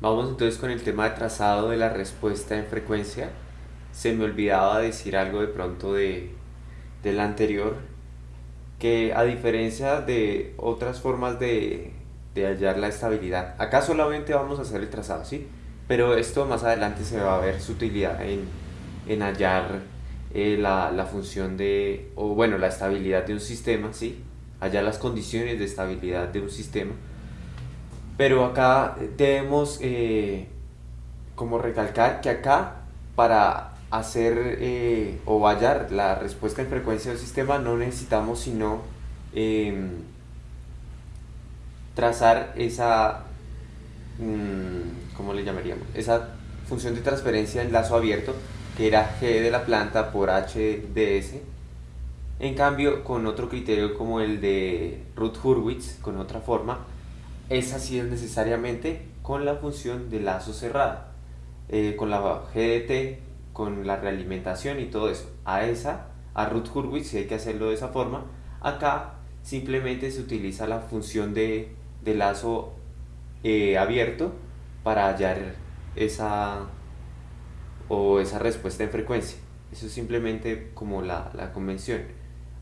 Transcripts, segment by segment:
Vamos entonces con el tema de trazado de la respuesta en frecuencia. Se me olvidaba decir algo de pronto de, del anterior, que a diferencia de otras formas de, hallar la estabilidad, acá solamente vamos a hacer el trazado, ¿sí? Pero esto más adelante se va a ver su utilidad en, hallar eh, la, la, función de, o bueno, la estabilidad de un sistema, ¿sí? Hallar las condiciones de estabilidad de un sistema pero acá debemos eh, como recalcar que acá para hacer eh, o hallar la respuesta en frecuencia del sistema no necesitamos sino em, trazar esa, mm, ¿cómo le llamaríamos? Esa función de transferencia en lazo abierto que era g de la planta por h ds. En cambio, con otro criterio como el de Ruth-Hurwitz, con otra forma, es así necesariamente con la función de lazo cerrado, eh, con la GDT, con la realimentación y todo eso. A esa, a root Hurwitz, si hay que hacerlo de esa forma, acá simplemente se utiliza la función de, lazo eh, abierto para hallar esa o esa respuesta en frecuencia. Eso es simplemente como la, convención.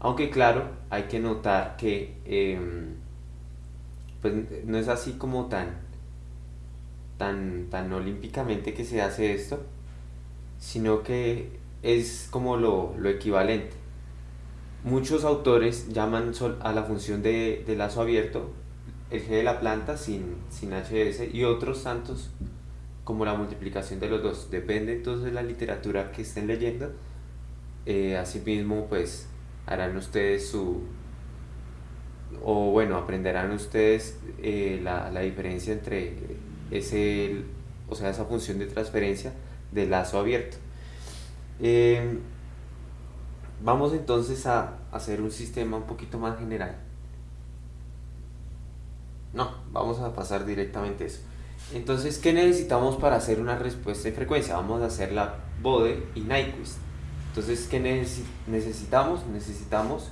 Aunque claro, hay que notar que em, pues no es así como tan, tan, tan olímpicamente que se hace esto, sino que es como lo, equivalente. Muchos autores llaman a la función de, lazo abierto el g de la planta sin, sin hs y otros tantos como la multiplicación de los dos. Depende entonces de la literatura que estén leyendo. Eh, asimismo, pues harán ustedes su, o bueno, aprenderán ustedes eh, la, diferencia entre ese, o sea, esa función de transferencia de lazo abierto. Em, vamos entonces a hacer un sistema un poquito más general. No, vamos a pasar directamente eso. Entonces, ¿qué necesitamos para hacer una respuesta de frecuencia? Vamos a hacer la Bode y Nyquist. Entonces, ¿qué necesitamos? Necesitamos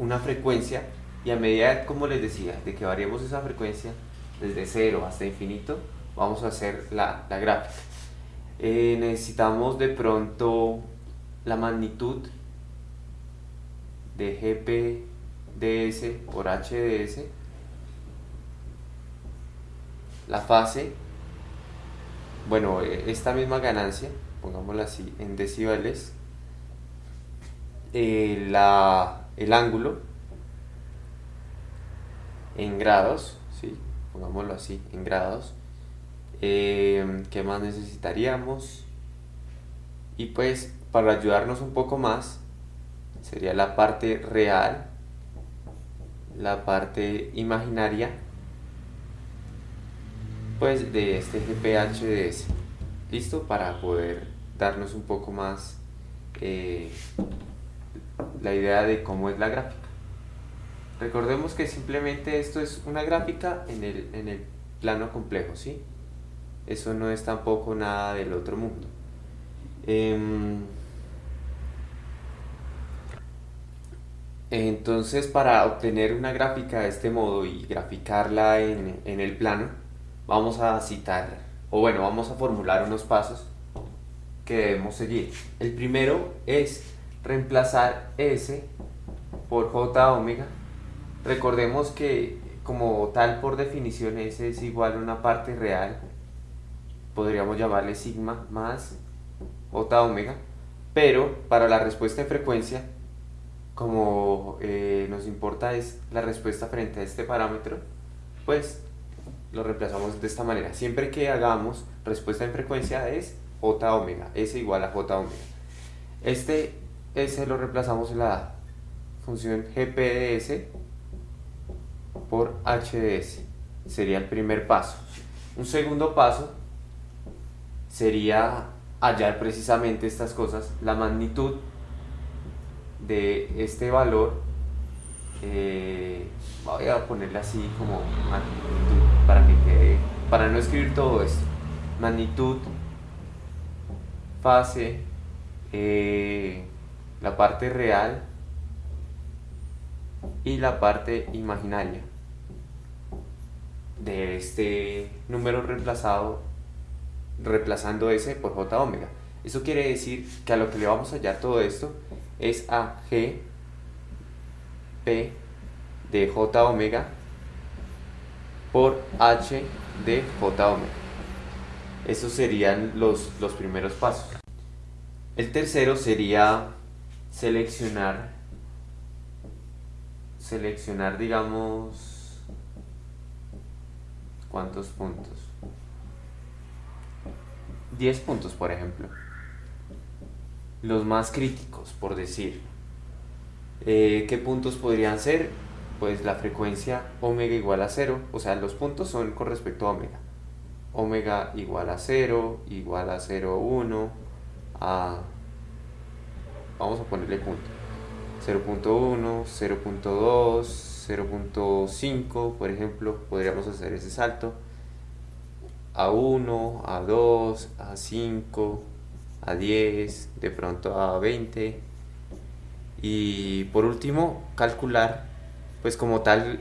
una frecuencia y a medida, como les decía, de que variemos esa frecuencia desde cero hasta infinito, vamos a hacer la, gráfica. Eh, necesitamos de pronto la magnitud de GPDS por HDS, la fase, bueno, e, esta misma ganancia, pongámosla así en decibeles, eh, la el ángulo en grados, ¿sí? pongámoslo así, en grados. Eh, ¿Qué más necesitaríamos? Y pues para ayudarnos un poco más, sería la parte real, la parte imaginaria, pues de este GPHDS. ¿Listo? Para poder darnos un poco más eh, la idea de cómo es la gráfica. Recordemos que simplemente esto es una gráfica en el, en el plano complejo, ¿sí? Eso no es tampoco nada del otro mundo. Em, entonces, para obtener una gráfica de este modo y graficarla en, en el plano, vamos a citar, o bueno, vamos a formular unos pasos que debemos seguir. El primero es reemplazar S por J omega. Recordemos que como tal por definición S es igual a una parte real, podríamos llamarle sigma más J omega, pero para la respuesta de frecuencia, como eh, nos importa es la respuesta frente a este parámetro, pues lo reemplazamos de esta manera. Siempre que hagamos respuesta en frecuencia es J omega, S igual a J omega. Este ese lo reemplazamos en la función gpds por hds. Sería el primer paso. Un segundo paso sería hallar precisamente estas cosas, la magnitud de este valor, eh, voy a ponerle así como magnitud para que quede, para no escribir todo esto, magnitud, fase, eh, la parte real y la parte imaginaria. de este número reemplazado, reemplazando S por J omega. Eso quiere decir que a lo que le vamos a hallar todo esto es a G P de J omega por H de J omega. Esos serían los, los primeros pasos. El tercero sería seleccionar, seleccionar digamos, ¿cuántos puntos? 10 puntos, por ejemplo. Los más críticos, por decir. Eh, ¿Qué puntos podrían ser? Pues la frecuencia omega igual a 0, o sea, los puntos son con respecto a omega. Omega igual a 0, igual a 0,1, a... Vamos a ponerle punto. 0.1, 0.2, 0.5, por ejemplo, podríamos hacer ese salto. A 1, a 2, a 5, a 10, de pronto a 20. Y por último, calcular, pues como tal,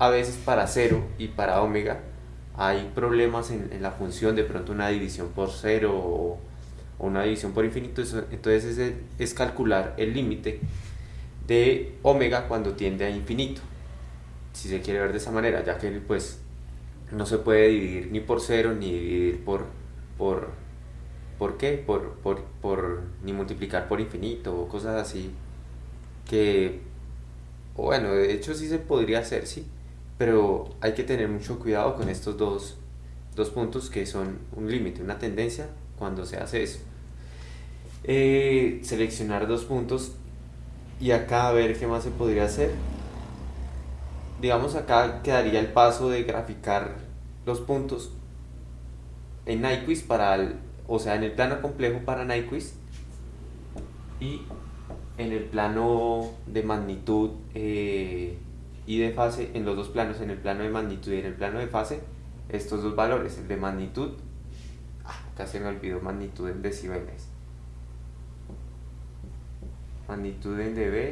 a veces para 0 y para omega hay problemas en, la función, de pronto una división por 0 o, una división por infinito, entonces es, es calcular el límite de omega cuando tiende a infinito, si se quiere ver de esa manera, ya que pues no se puede dividir ni por 0 ni dividir por, por ¿Por qué? Por, por, por, ni multiplicar por infinito o cosas así que, bueno, de hecho sí se podría hacer, sí, pero hay que tener mucho cuidado con estos dos, dos puntos que son un límite, una tendencia cuando se hace eso. Eh, seleccionar dos puntos y acá a ver qué más se podría hacer. Digamos acá quedaría el paso de graficar los puntos en Nyquist para o sea, en el plano complejo para Nyquist y en el plano de magnitud eh, y de fase, en los dos planos, en el plano de magnitud y en el plano de fase, estos dos valores, el de magnitud, ah, acá se me olvidó magnitud en decibeles, magnitud en dB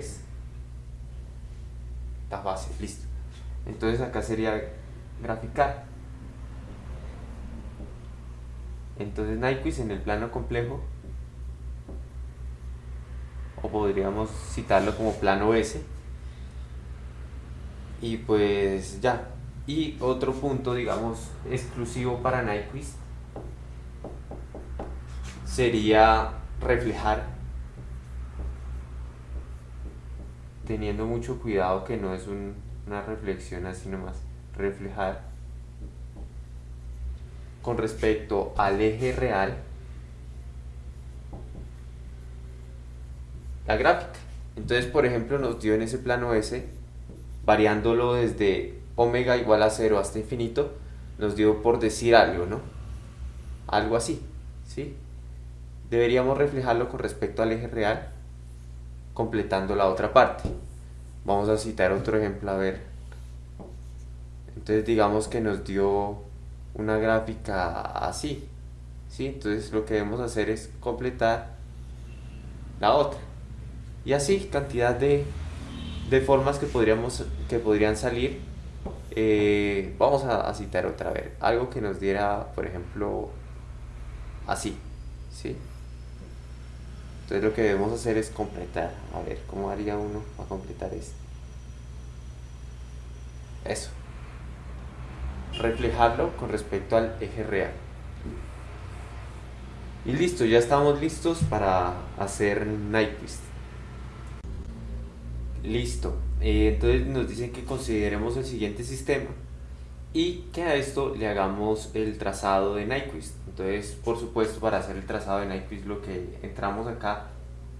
está fácil, listo. Entonces acá sería graficar Entonces Nyquist en el plano complejo, o podríamos citarlo como plano S, y pues ya. Y otro punto, digamos, exclusivo para Nyquist sería reflejar, teniendo mucho cuidado que no es una reflexión así nomás, reflejar con respecto al eje real la gráfica. Entonces, por ejemplo, nos dio en ese plano S, variándolo desde omega igual a 0 hasta infinito, nos dio por decir algo, ¿no? Algo así, ¿sí? Deberíamos reflejarlo con respecto al eje real, completando la otra parte. Vamos a citar otro ejemplo, a ver. Entonces digamos que nos dio una gráfica así. ¿sí? Entonces lo que debemos hacer es completar la otra. Y así, cantidad de, de formas que, podríamos, que podrían salir. Eh, vamos a, citar otra vez. Algo que nos diera, por ejemplo, así. ¿sí? Entonces lo que debemos hacer es completar. A ver, ¿cómo haría uno para completar esto? Eso reflejarlo con respecto al eje real. Y listo, ya estamos listos para hacer Nyquist. Listo, eh, entonces nos dicen que consideremos el siguiente sistema y que a esto le hagamos el trazado de Nyquist. Entonces, por supuesto, para hacer el trazado de Nyquist lo que entramos acá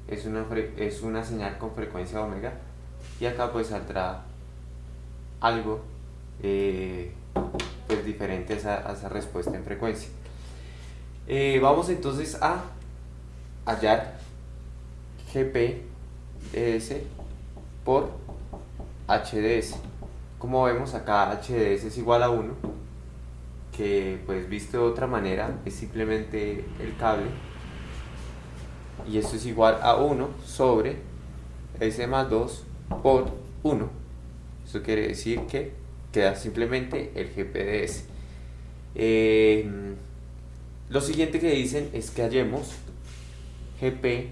es una, es una señal con frecuencia omega y acá pues saldrá algo eh, pues diferente a esa, respuesta en frecuencia. Eh, vamos entonces a hallar GPDS por HDS. Como vemos acá HDS es igual a 1, que pues visto de otra manera es simplemente el cable y esto es igual a 1 sobre S más 2 por 1. Eso quiere decir que queda simplemente el GPDS. Eh, lo siguiente que dicen es que hallemos GP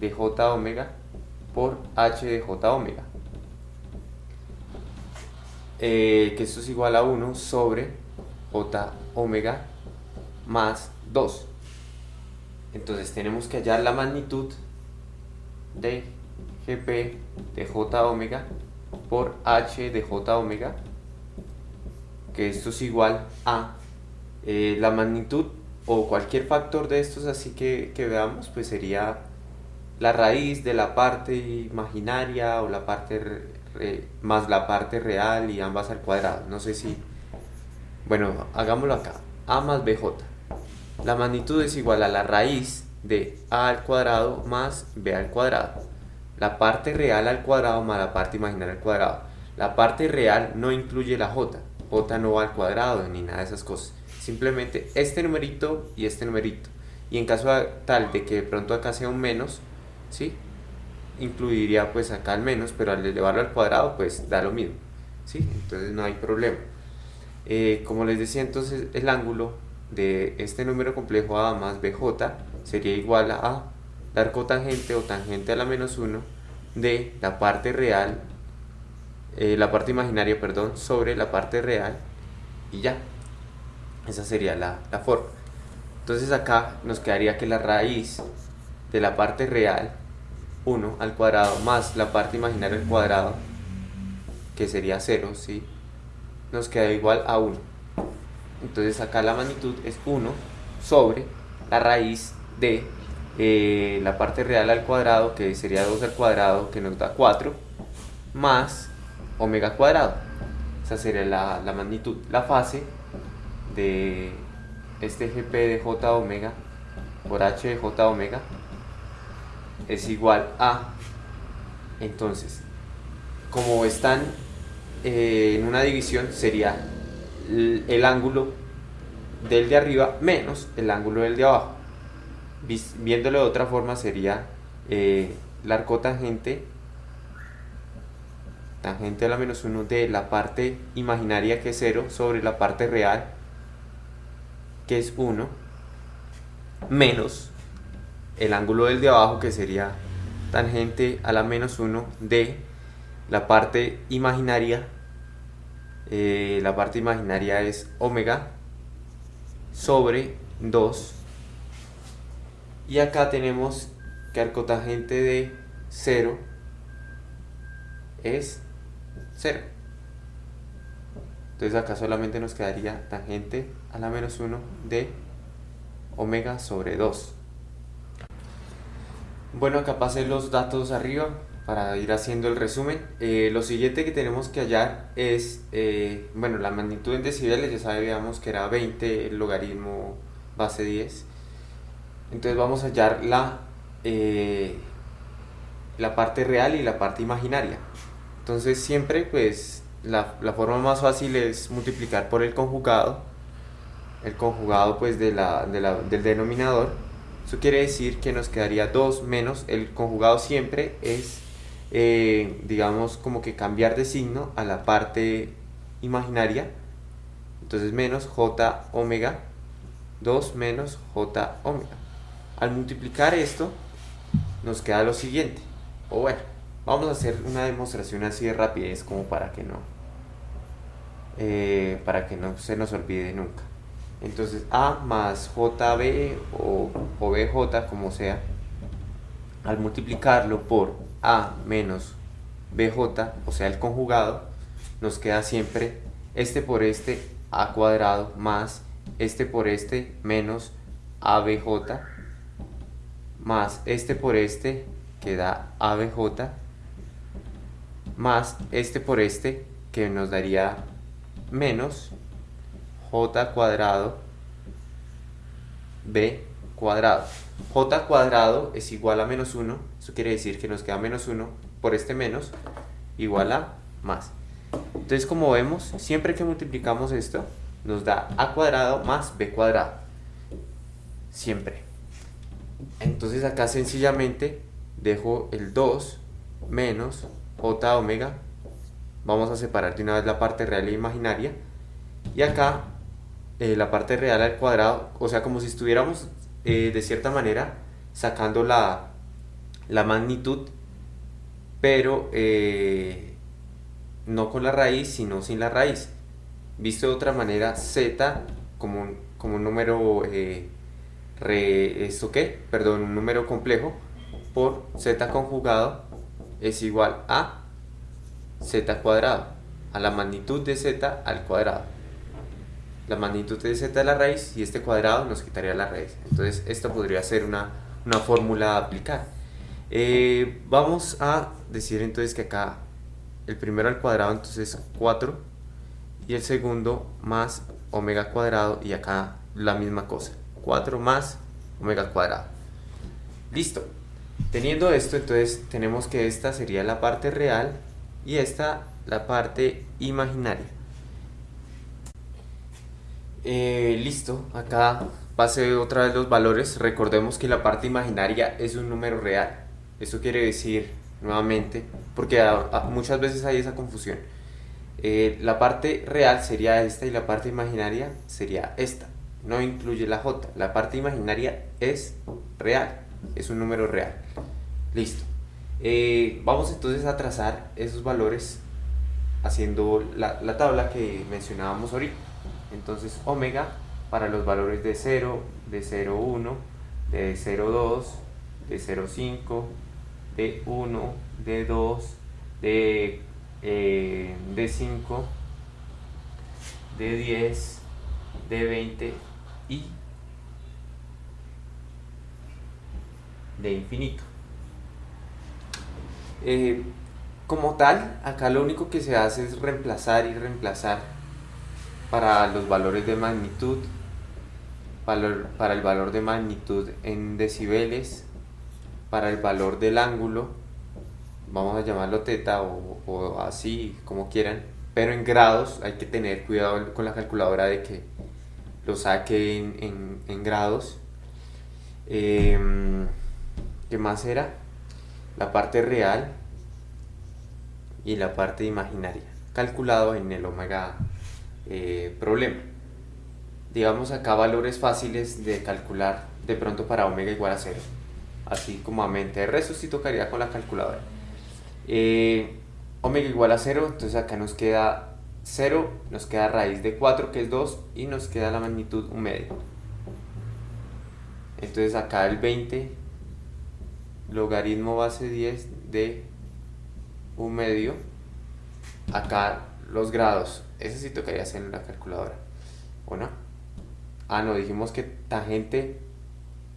de J omega por H de J omega. Eh, que esto es igual a 1 sobre J omega más 2. Entonces tenemos que hallar la magnitud de GP de J omega por H de J omega, que esto es igual a eh, la magnitud o cualquier factor de estos así que, veamos, pues sería la raíz de la parte imaginaria o la parte más la parte real y ambas al cuadrado. No sé si... Bueno, hagámoslo acá. A más BJ. La magnitud es igual a la raíz de A al cuadrado más B al cuadrado. La parte real al cuadrado más la parte imaginaria al cuadrado. La parte real no incluye la J. J no va al cuadrado ni nada de esas cosas simplemente este numerito y este numerito y en caso tal de que de pronto acá sea un menos ¿sí? Incluiría pues acá el menos pero al elevarlo al cuadrado pues da lo mismo ¿sí? entonces no hay problema eh, como les decía entonces el ángulo de este número complejo A más BJ sería igual a dar cotangente o tangente a la menos 1 de la parte real eh, la parte imaginaria perdón sobre la parte real y ya esa sería la, forma. Entonces acá nos quedaría que la raíz de la parte real, 1 al cuadrado, más la parte imaginaria al cuadrado, que sería 0, ¿sí? nos queda igual a 1. Entonces acá la magnitud es 1 sobre la raíz de eh, la parte real al cuadrado, que sería 2 al cuadrado, que nos da 4, más omega cuadrado. Esa sería la, la magnitud. La fase de este GP de J omega por H de J omega es igual a. Entonces como están eh, en una división sería el, ángulo del de arriba menos el ángulo del de abajo. Viéndolo de otra forma sería eh, la arcotangente tangente a la menos 1 de la parte imaginaria que es 0 sobre la parte real que es 1, menos el ángulo del de abajo, que sería tangente a la menos 1 de la parte imaginaria. Eh, la parte imaginaria es omega sobre 2. Y acá tenemos que arcotangente de 0 es 0. Entonces acá solamente nos quedaría tangente a la menos 1 de omega sobre 2. Bueno, acá pasé los datos arriba para ir haciendo el resumen. Eh, lo siguiente que tenemos que hallar es, eh, bueno, la magnitud en decibeles, ya sabíamos que era 20 el logaritmo base 10. Entonces vamos a hallar la, eh, la parte real y la parte imaginaria. Entonces siempre pues la, forma más fácil es multiplicar por el conjugado, el conjugado pues de la, del denominador. Eso quiere decir que nos quedaría 2 menos, el conjugado siempre es, eh, digamos, como que cambiar de signo a la parte imaginaria. Entonces menos j omega, 2 menos j omega. Al multiplicar esto, nos queda lo siguiente. O bueno, Vamos a hacer una demostración así de rapidez como para que no eh, para que no se nos olvide nunca. Entonces A más JB o, o BJ como sea, al multiplicarlo por A menos BJ, o sea el conjugado, nos queda siempre este por este A cuadrado más este por este menos ABJ más este por este que da ABJ más este por este que nos daría menos j cuadrado b cuadrado. j cuadrado es igual a menos 1, eso quiere decir que nos queda menos 1 por este menos igual a más. Entonces como vemos, siempre que multiplicamos esto, nos da a cuadrado más b cuadrado. Siempre. Entonces acá sencillamente dejo el 2 menos j omega vamos a separar de una vez la parte real e imaginaria. Y acá eh, la parte real al cuadrado, o sea, como si estuviéramos eh, de cierta manera sacando la, la magnitud, pero eh, no con la raíz, sino sin la raíz. Visto de otra manera, z como un, como un número, ¿esto qué? Perdón, un número complejo por z conjugado es igual a z cuadrado, a la magnitud de z al cuadrado. La magnitud de z de la raíz y este cuadrado nos quitaría la raíz. Entonces esto podría ser una, una fórmula a aplicar. Eh, vamos a decir entonces que acá el primero al cuadrado entonces 4 y el segundo más omega cuadrado y acá la misma cosa 4 más omega cuadrado listo teniendo esto entonces tenemos que esta sería la parte real y esta la parte imaginaria. Eh, listo, acá pase otra vez los valores. Recordemos que la parte imaginaria es un número real. Esto quiere decir, nuevamente, porque muchas veces hay esa confusión. Eh, la parte real sería esta y la parte imaginaria sería esta. No incluye la j. La parte imaginaria es real, es un número real. Listo. Eh, vamos entonces a trazar esos valores haciendo la, la, tabla que mencionábamos ahorita. Entonces omega para los valores de 0, de 0,1, de 0,2, de 0,5, de 1, de 2, de, eh, de 5, de 10, de 20 y de infinito. Eh, como tal, acá lo único que se hace es reemplazar y reemplazar para los valores de magnitud, para el valor de magnitud en decibeles, para el valor del ángulo, vamos a llamarlo teta o, así, como quieran, pero en grados hay que tener cuidado con la calculadora de que lo saque en, grados. Em, ¿Qué más era? la parte real y la parte imaginaria, calculado en el omega eh, problema. Digamos acá valores fáciles de calcular de pronto para omega igual a 0, así como a mente. El resto sí tocaría con la calculadora. Eh, omega igual a 0, entonces acá nos queda 0, nos queda raíz de 4 que es 2 y nos queda la magnitud un medio. Entonces acá el 20 logaritmo base 10 de un medio acá los grados ese sí tocaría hacer en la calculadora ¿o no? ah no, dijimos que tangente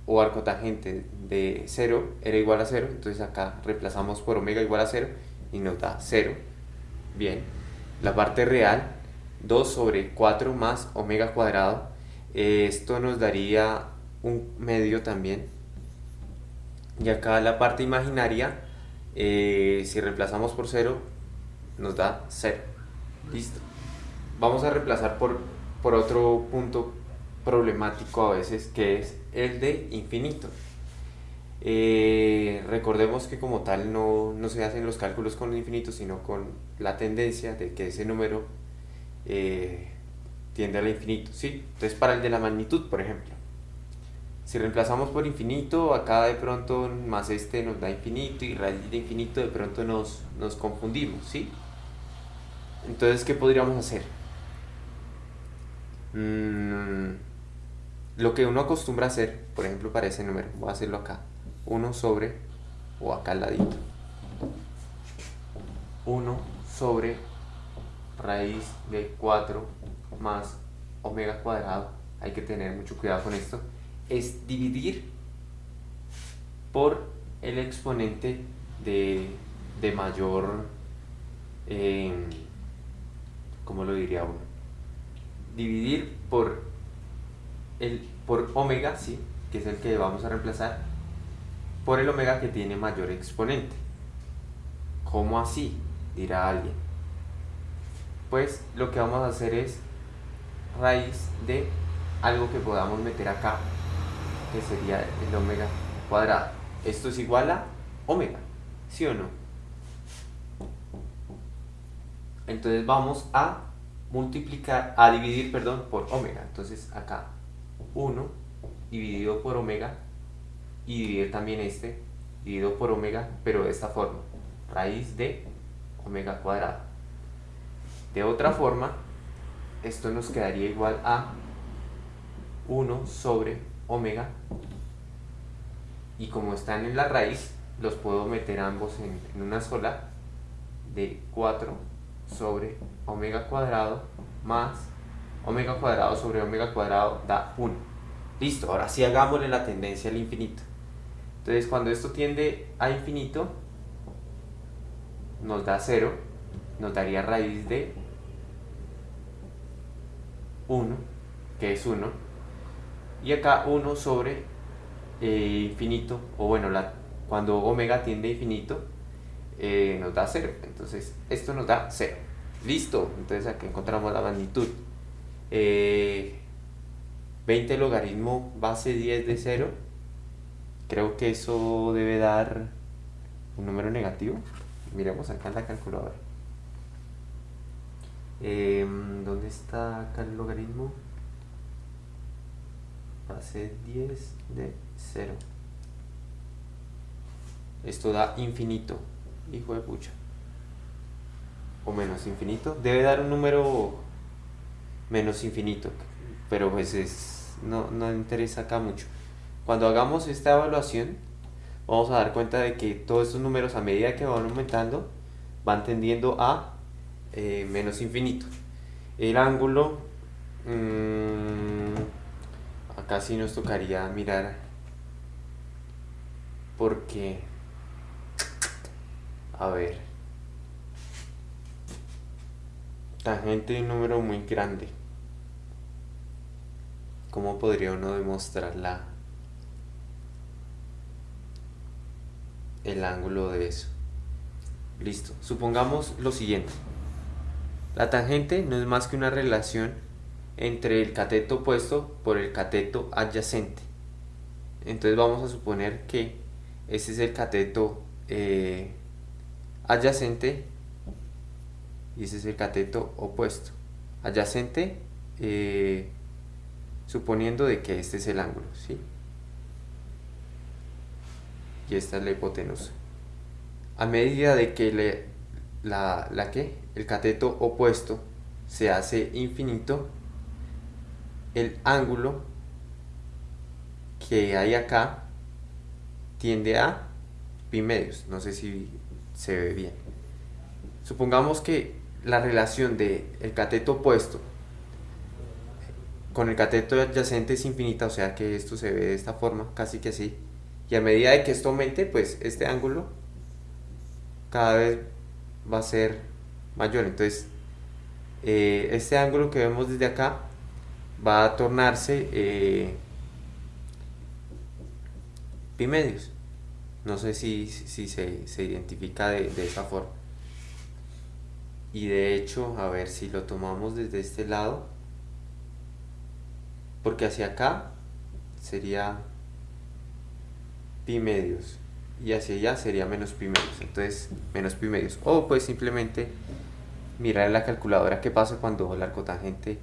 o arco tangente de 0 era igual a 0 entonces acá reemplazamos por omega igual a 0 y nos da 0 bien, la parte real 2 sobre 4 más omega cuadrado esto nos daría un medio también. Y acá la parte imaginaria eh, si reemplazamos por 0 nos da 0 listo vamos a reemplazar por, por otro punto problemático a veces que es el de infinito eh, recordemos que como tal no, no, se hacen los cálculos con el infinito sino con la tendencia de que ese número eh, tiende al infinito ¿sí? entonces para el de la magnitud por ejemplo si reemplazamos por infinito, acá de pronto más este nos da infinito y raíz de infinito de pronto nos, nos confundimos, ¿sí? Entonces, ¿qué podríamos hacer? Mm, lo que uno acostumbra hacer, por ejemplo, para ese número, voy a hacerlo acá, 1 sobre, o acá al ladito, 1 sobre raíz de 4 más omega cuadrado, hay que tener mucho cuidado con esto, es dividir por el exponente de, mayor, eh, ¿cómo lo diría uno? Dividir por, el, por omega, ¿sí? que es el que vamos a reemplazar, por el omega que tiene mayor exponente. ¿Cómo así? dirá alguien. Pues lo que vamos a hacer es raíz de algo que podamos meter acá que sería el omega cuadrado. Esto es igual a omega, ¿sí o no? Entonces vamos a multiplicar, a dividir, perdón, por omega. Entonces acá 1 dividido por omega y dividir también este dividido por omega, pero de esta forma, raíz de omega cuadrado. De otra forma, esto nos quedaría igual a 1 sobre omega y como están en la raíz, los puedo meter ambos en, en una sola de 4 sobre omega cuadrado más omega cuadrado sobre omega cuadrado da 1. Listo, ahora sí hagámosle la tendencia al infinito. Entonces cuando esto tiende a infinito, nos da 0, nos daría raíz de 1, que es 1, y acá 1 sobre eh, infinito, o bueno, la, cuando omega tiende a infinito, eh, nos da 0. Entonces, esto nos da 0. Listo. Entonces, aquí encontramos la magnitud. 20 eh, logaritmo base 10 de 0. Creo que eso debe dar un número negativo. Miremos acá en la calculadora. Em, ¿Dónde está acá el logaritmo? Base 10 de 0. Esto da infinito hijo de pucha o menos infinito debe dar un número menos infinito pero pues es no, no interesa acá mucho cuando hagamos esta evaluación vamos a dar cuenta de que todos estos números a medida que van aumentando van tendiendo a eh, menos infinito el ángulo mmm, acá sí nos tocaría mirar porque a ver. Tangente de un número muy grande. ¿Cómo podría uno demostrarla? El ángulo de eso. Listo. Supongamos lo siguiente. La tangente no es más que una relación entre el cateto opuesto por el cateto adyacente. Entonces vamos a suponer que ese es el cateto eh, adyacente y ese es el cateto opuesto adyacente eh, suponiendo de que este es el ángulo ¿sí? y esta es la hipotenusa a medida de que le, la, la que el cateto opuesto se hace infinito el ángulo que hay acá tiende a pi medios no sé si se ve bien. Supongamos que la relación del el cateto opuesto con el cateto adyacente es infinita, o sea que esto se ve de esta forma, casi que así. Y a medida de que esto aumente, pues este ángulo cada vez va a ser mayor. Entonces, eh, este ángulo que vemos desde acá va a tornarse eh, pi medios. No sé si, se, identifica de, esa forma. Y de hecho, a ver si lo tomamos desde este lado, porque hacia acá sería pi medios y hacia allá sería menos pi medios. Entonces, menos pi medios. O pues simplemente mirar en la calculadora qué pasa cuando el arco tangente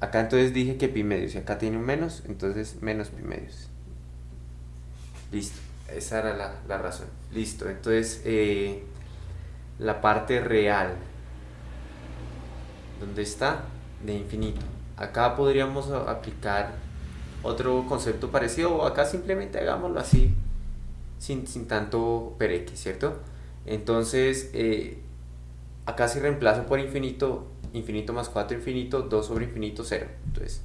acá entonces dije que pi medios y acá tiene un menos, entonces menos pi medios. Listo, esa era la, razón. Listo, entonces eh, la parte real, ¿dónde está? De infinito. Acá podríamos aplicar otro concepto parecido o acá simplemente hagámoslo así, sin, tanto pereque, ¿cierto? Entonces, eh, acá si reemplazo por infinito, infinito más 4 infinito, 2 sobre infinito, 0. Entonces,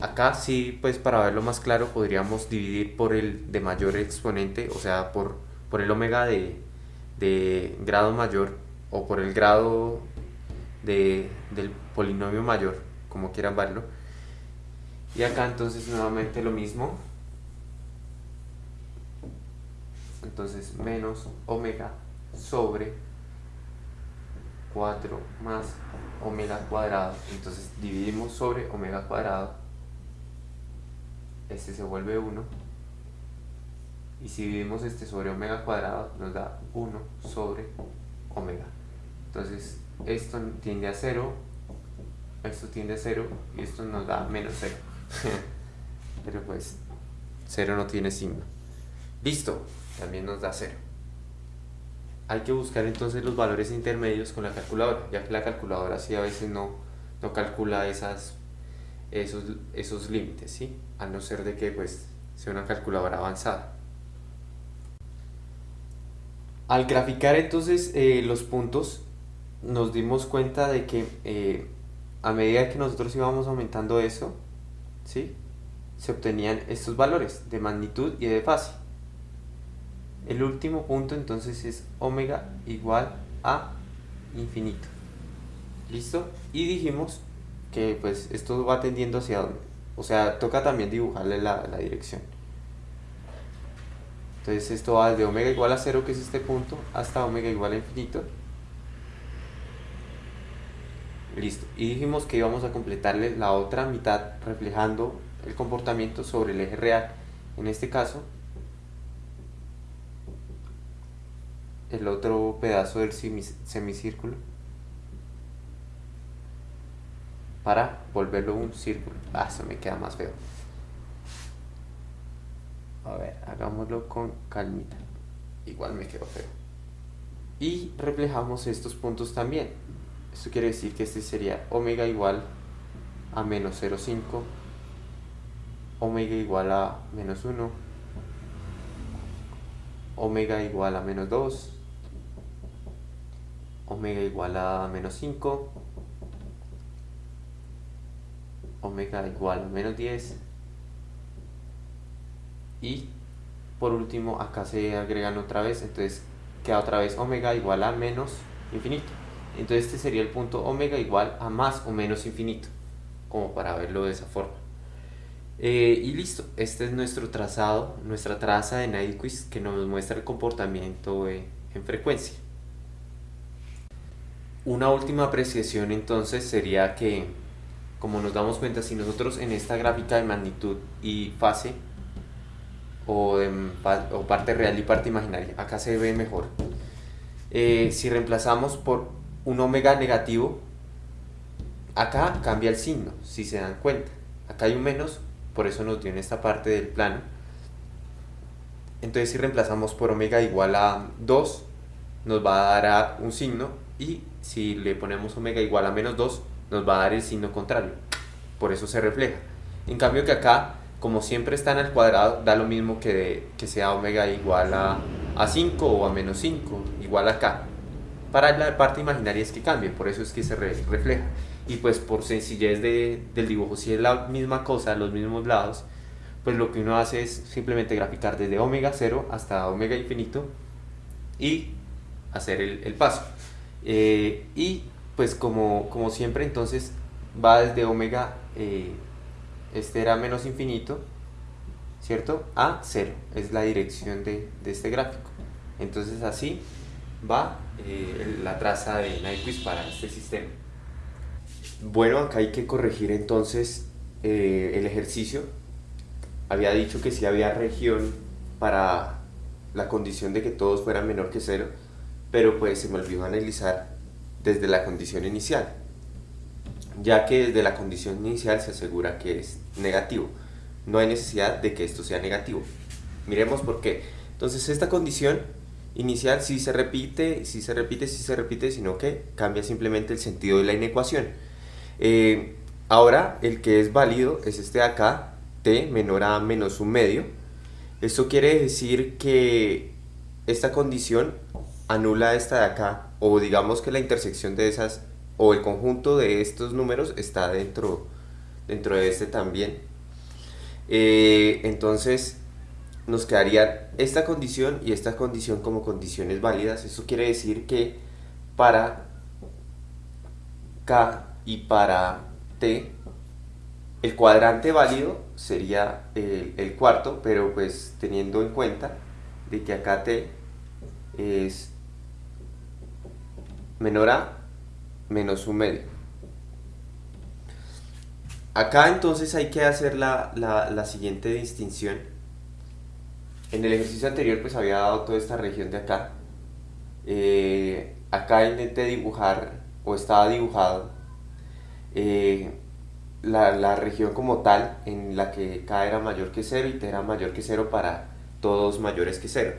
Acá sí, pues para verlo más claro, podríamos dividir por el de mayor exponente, o sea, por, por el omega de, grado mayor o por el grado de, del polinomio mayor, como quieran verlo. Y acá entonces nuevamente lo mismo. Entonces menos omega sobre 4 más omega cuadrado. Entonces dividimos sobre omega cuadrado este se vuelve 1 y si dividimos este sobre omega cuadrado nos da 1 sobre omega. Entonces esto tiende a 0, esto tiende a 0 y esto nos da menos 0. Pero pues 0 no tiene signo. Listo, también nos da 0. Hay que buscar entonces los valores intermedios con la calculadora, ya que la calculadora sí a veces no, no calcula esos, esos límites, ¿sí? A no ser de que pues sea una calculadora avanzada. Al graficar entonces eh, los puntos, nos dimos cuenta de que eh, a medida que nosotros íbamos aumentando eso, ¿sí? se obtenían estos valores de magnitud y de fase. El último punto entonces es omega igual a infinito. ¿Listo? Y dijimos que pues esto va tendiendo hacia dónde. O sea, toca también dibujarle la, la dirección. Entonces esto va desde omega igual a 0, que es este punto, hasta omega igual a infinito. Listo. Y dijimos que íbamos a completarle la otra mitad reflejando el comportamiento sobre el eje real. En este caso, el otro pedazo del semicírculo para volverlo un círculo. Ah, eso me queda más feo. A ver, hagámoslo con calmita. Igual me quedó feo. Y reflejamos estos puntos también. Esto quiere decir que este sería omega igual a menos 0,5, omega igual a menos 1, omega igual a menos 2, omega igual a menos 5, omega igual a menos 10 y por último acá se agregan otra vez entonces queda otra vez omega igual a menos infinito entonces este sería el punto omega igual a más o menos infinito como para verlo de esa forma eh, y listo, este es nuestro trazado, nuestra traza de Nyquist que nos muestra el comportamiento en frecuencia. Una última apreciación entonces sería que, como nos damos cuenta, si nosotros en esta gráfica de magnitud y fase, o, o parte real y parte imaginaria, acá se ve mejor, eh, si reemplazamos por un omega negativo, acá cambia el signo, si se dan cuenta. Acá hay un menos, por eso nos dio en esta parte del plano. Entonces si reemplazamos por omega igual a 2, nos va a dar un signo y si le ponemos omega igual a menos 2, nos va a dar el signo contrario. Por eso se refleja. En cambio que acá, como siempre están al cuadrado, da lo mismo que, que sea omega igual a, a 5 o a menos 5, igual acá. Para la parte imaginaria es que cambie, por eso es que se refleja y pues por sencillez de, del dibujo, si es la misma cosa, los mismos lados, pues lo que uno hace es simplemente graficar desde omega 0 hasta omega infinito y hacer el, paso. Eh, y pues como, como siempre entonces va desde omega, eh, este era menos infinito, ¿cierto? A 0, es la dirección de, este gráfico. Entonces así va eh, la traza de Nyquist para este sistema. Bueno, acá hay que corregir entonces eh, el ejercicio. Había dicho que sí había región para la condición de que todos fueran menor que cero, pero pues se me olvidó analizar desde la condición inicial, ya que desde la condición inicial se asegura que es negativo. No hay necesidad de que esto sea negativo. Miremos por qué. Entonces esta condición inicial sí se repite, sí se repite, sí se repite, sino que cambia simplemente el sentido de la inecuación. Eh, ahora el que es válido es este de acá, t menor a menos un medio. Esto quiere decir que esta condición anula esta de acá, o digamos que la intersección de esas, o el conjunto de estos números está dentro, dentro de este también. Eh, entonces nos quedaría esta condición y esta condición como condiciones válidas. Eso quiere decir que para K y para T el cuadrante válido sería el, cuarto, pero pues teniendo en cuenta de que acá T es menor a menos un medio. Acá entonces hay que hacer la, la, siguiente distinción. En el ejercicio anterior pues había dado toda esta región de acá. Eh, acá intenté dibujar o estaba dibujado eh, la, región como tal en la que K era mayor que 0 y T era mayor que 0 para todos mayores que 0.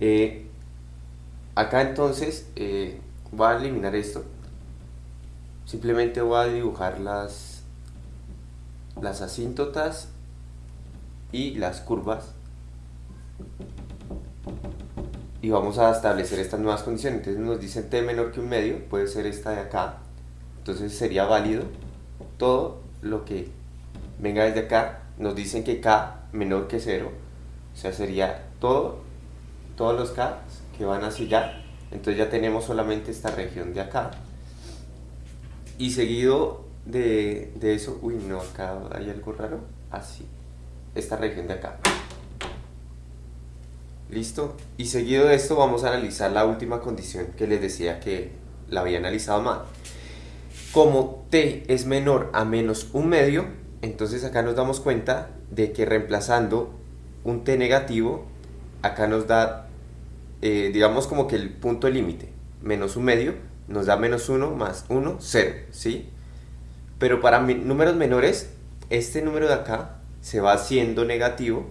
Eh, acá entonces eh, voy a eliminar esto. Simplemente voy a dibujar las, las asíntotas y las curvas y vamos a establecer estas nuevas condiciones. Entonces nos dicen t menor que un medio, puede ser esta de acá. Entonces sería válido todo lo que venga desde acá. Nos dicen que k menor que 0, o sea, sería todo, todos los k que van hacia allá. Entonces ya tenemos solamente esta región de acá. Y seguido de, de eso, uy no, acá hay algo raro, así, esta región de acá. ¿Listo? Y seguido de esto vamos a analizar la última condición que les decía que la había analizado mal. Como t es menor a menos un medio, entonces acá nos damos cuenta de que reemplazando un t negativo, acá nos da, eh, digamos como que el punto límite, menos un medio, nos da menos 1 más 1, 0, ¿sí? Pero para números menores, este número de acá se va haciendo negativo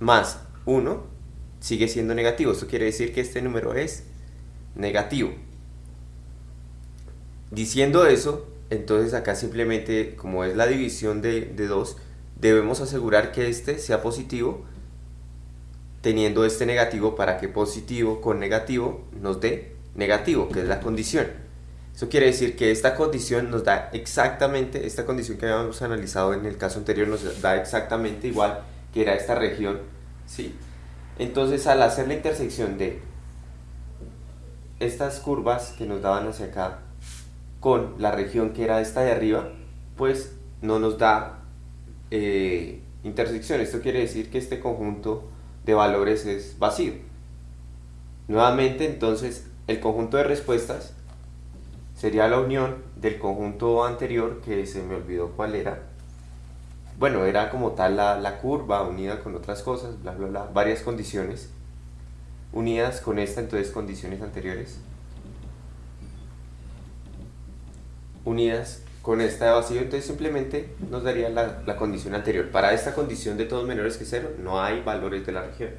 más 1 sigue siendo negativo. Esto quiere decir que este número es negativo. Diciendo eso, entonces acá simplemente, como es la división de, de 2, debemos asegurar que este sea positivo, teniendo este negativo para que positivo con negativo nos dé negativo, que es la condición. Eso quiere decir que esta condición nos da exactamente, esta condición que habíamos analizado en el caso anterior nos da exactamente igual que era esta región, ¿sí? Entonces al hacer la intersección de estas curvas que nos daban hacia acá con la región que era esta de arriba, pues no nos da eh, intersección. Esto quiere decir que este conjunto de valores es vacío. Nuevamente entonces el conjunto de respuestas sería la unión del conjunto anterior que se me olvidó cuál era bueno, era como tal la, curva unida con otras cosas, bla, bla, bla, varias condiciones unidas con esta, entonces condiciones anteriores, unidas con esta de vacío, entonces simplemente nos daría la, la condición anterior. Para esta condición de todos menores que cero, no hay valores de la región.